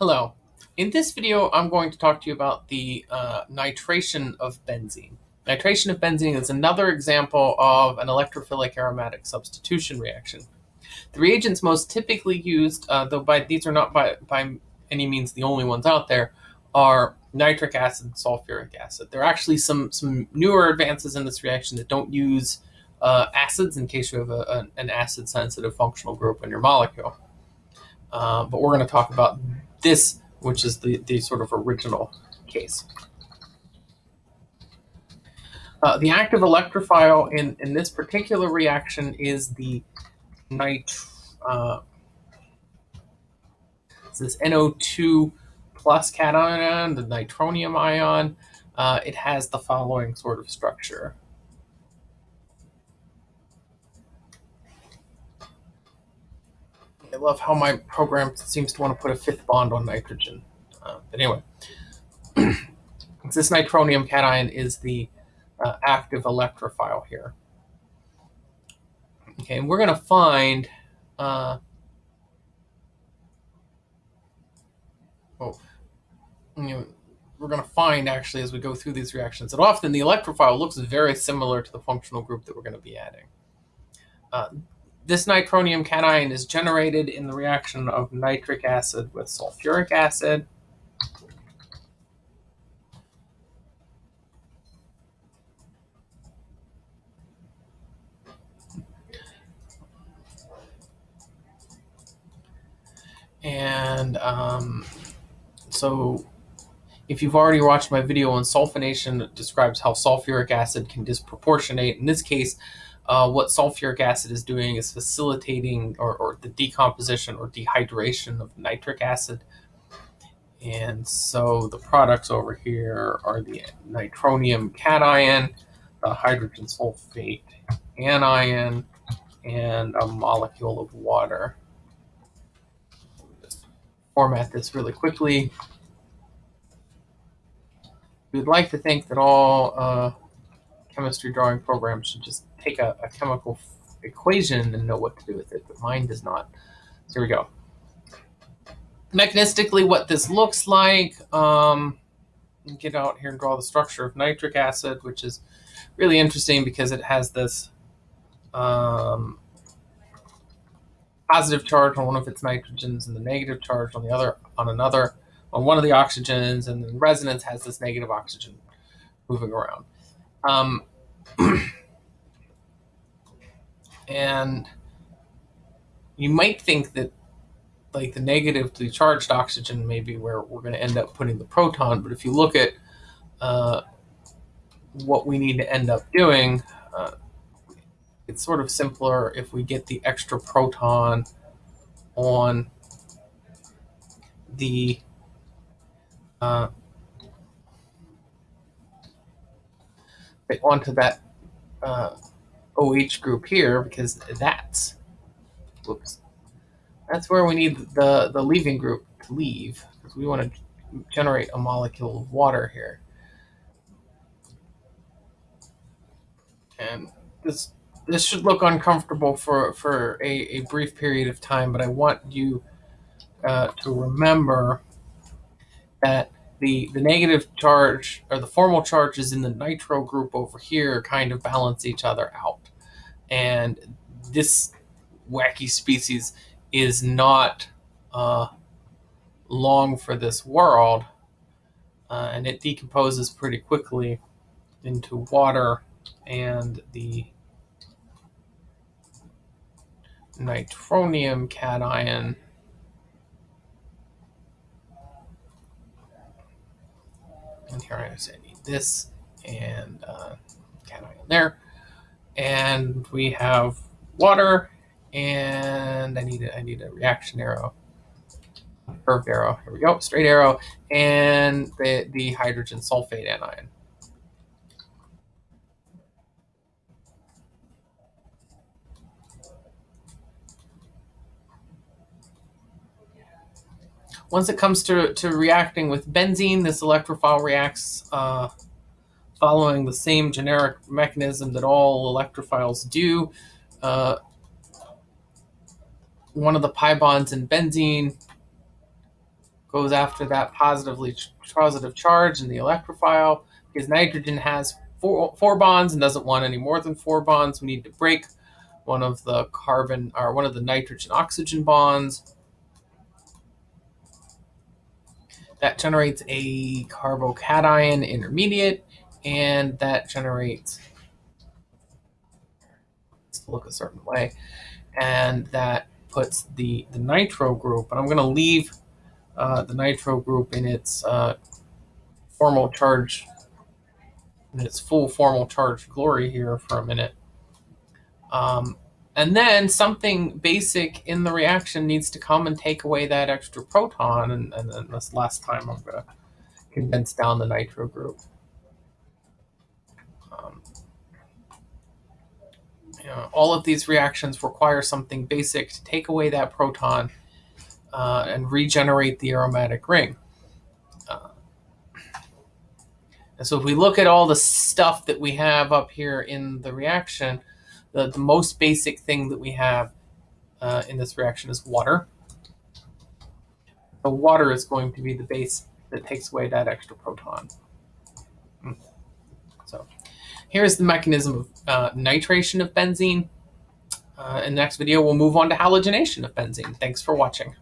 Hello. In this video, I'm going to talk to you about the uh, nitration of benzene. Nitration of benzene is another example of an electrophilic aromatic substitution reaction. The reagents most typically used, uh, though by, these are not by, by any means the only ones out there, are nitric acid and sulfuric acid. There are actually some, some newer advances in this reaction that don't use uh, acids in case you have a, an acid-sensitive functional group in your molecule. Uh, but we're going to talk about this, which is the, the sort of original case. Uh, the active electrophile in, in this particular reaction is the nit uh, this NO2 plus cation, the nitronium ion. Uh, it has the following sort of structure. I love how my program seems to want to put a fifth bond on nitrogen. Uh, but anyway, this nitronium cation is the uh, active electrophile here. Okay, and we're going to find, uh, oh, you know, we're going to find actually as we go through these reactions that often the electrophile looks very similar to the functional group that we're going to be adding. This nitronium cation is generated in the reaction of nitric acid with sulfuric acid. And um, so if you've already watched my video on sulfonation, it describes how sulfuric acid can disproportionate. In this case, uh, what sulfuric acid is doing is facilitating or, or the decomposition or dehydration of nitric acid. And so the products over here are the nitronium cation, the hydrogen sulfate anion, and a molecule of water. Format this really quickly. We'd like to think that all uh, chemistry drawing program should just take a, a chemical equation and know what to do with it, but mine does not. Here we go. Mechanistically, what this looks like, um, get out here and draw the structure of nitric acid, which is really interesting because it has this um, positive charge on one of its nitrogens and the negative charge on the other on another on one of the oxygens, and then resonance has this negative oxygen moving around. Um, and you might think that like the negatively charged oxygen may be where we're going to end up putting the proton, but if you look at uh, what we need to end up doing, uh, it's sort of simpler if we get the extra proton on the uh, onto that uh, OH group here because that's, whoops, that's where we need the, the leaving group to leave because we want to generate a molecule of water here. And this this should look uncomfortable for, for a, a brief period of time, but I want you uh, to remember that the, the negative charge or the formal charges in the nitro group over here kind of balance each other out. And this wacky species is not uh, long for this world, uh, and it decomposes pretty quickly into water and the nitronium cation and here I I need this and uh, cation there and we have water, and I need a, I need a reaction arrow, curved arrow. Here we go, straight arrow, and the the hydrogen sulfate anion. Once it comes to, to reacting with benzene, this electrophile reacts uh, following the same generic mechanism that all electrophiles do. Uh, one of the pi bonds in benzene goes after that positively positive charge in the electrophile because nitrogen has four, four bonds and doesn't want any more than four bonds. We need to break one of the carbon or one of the nitrogen oxygen bonds. That generates a carbocation intermediate and that generates look a certain way and that puts the the nitro group and I'm going to leave uh, the nitro group in its uh, formal charge in its full formal charge glory here for a minute. Um, and then something basic in the reaction needs to come and take away that extra proton and, and then this last time I'm going to condense down the nitro group um, you know, all of these reactions require something basic to take away that proton uh, and regenerate the aromatic ring. Uh, and so if we look at all the stuff that we have up here in the reaction, the, the most basic thing that we have uh, in this reaction is water. The water is going to be the base that takes away that extra proton. Hmm. So here's the mechanism of uh, nitration of benzene. Uh, in the next video, we'll move on to halogenation of benzene. Thanks for watching.